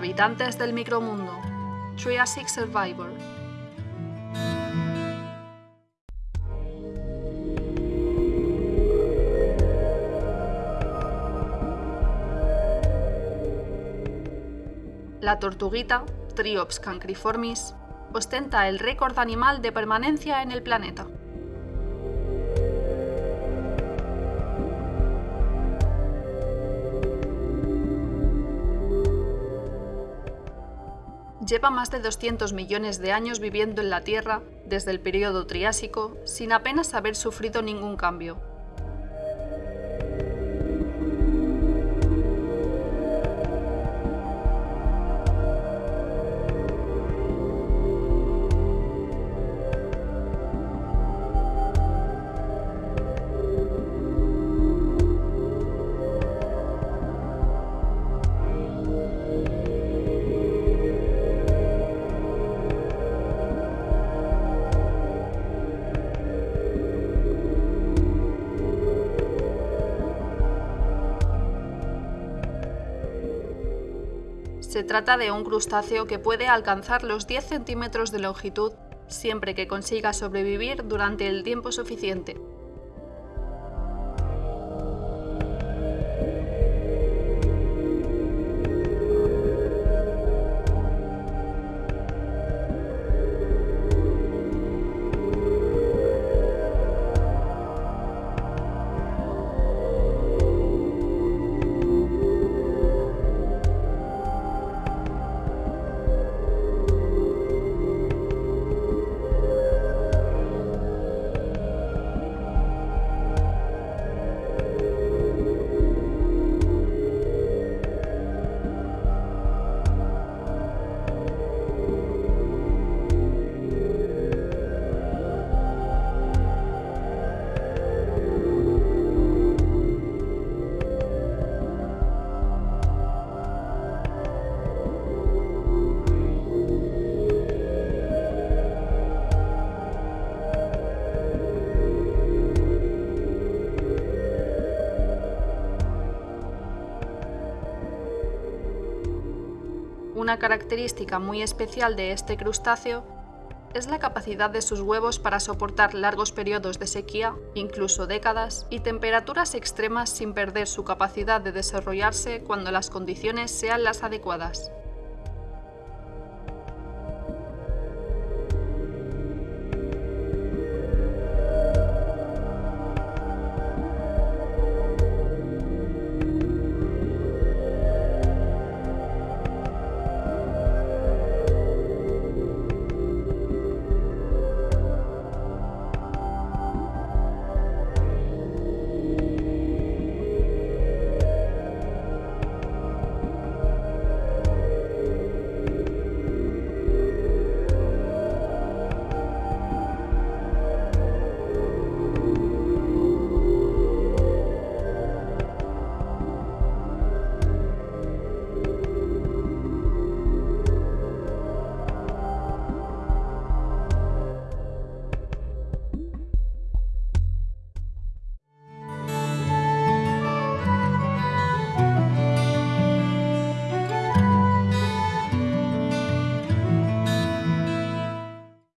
Habitantes del micromundo. Triassic Survivor. La tortuguita, Triops cancriformis, ostenta el récord animal de permanencia en el planeta. Lleva más de 200 millones de años viviendo en la Tierra desde el periodo Triásico sin apenas haber sufrido ningún cambio. Se trata de un crustáceo que puede alcanzar los 10 centímetros de longitud siempre que consiga sobrevivir durante el tiempo suficiente. Una característica muy especial de este crustáceo es la capacidad de sus huevos para soportar largos periodos de sequía, incluso décadas, y temperaturas extremas sin perder su capacidad de desarrollarse cuando las condiciones sean las adecuadas.